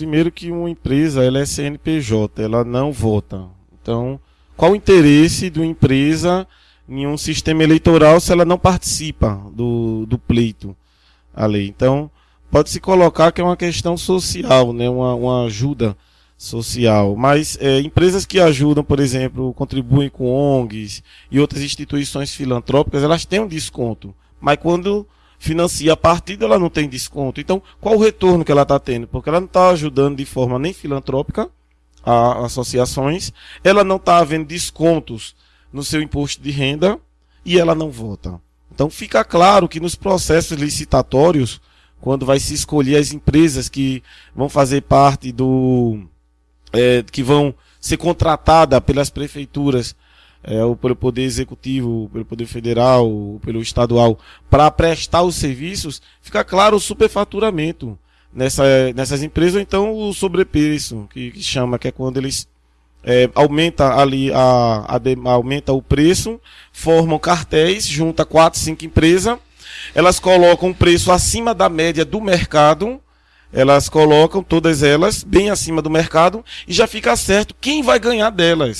Primeiro que uma empresa, ela é CNPJ, ela não vota. Então, qual o interesse de uma empresa em um sistema eleitoral se ela não participa do, do pleito a lei? Então, pode-se colocar que é uma questão social, né? uma, uma ajuda social. Mas é, empresas que ajudam, por exemplo, contribuem com ONGs e outras instituições filantrópicas, elas têm um desconto. Mas quando financia a partida, ela não tem desconto. Então, qual o retorno que ela está tendo? Porque ela não está ajudando de forma nem filantrópica a associações, ela não está havendo descontos no seu imposto de renda e ela não vota. Então, fica claro que nos processos licitatórios, quando vai se escolher as empresas que vão fazer parte do. É, que vão ser contratadas pelas prefeituras é, ou pelo Poder Executivo, pelo Poder Federal, pelo Estadual, para prestar os serviços, fica claro o superfaturamento nessa, nessas empresas, ou então o sobrepreço, que, que chama, que é quando eles é, aumenta ali a, a, aumenta o preço, formam cartéis, junta quatro, cinco empresas, elas colocam um preço acima da média do mercado, elas colocam todas elas bem acima do mercado e já fica certo quem vai ganhar delas.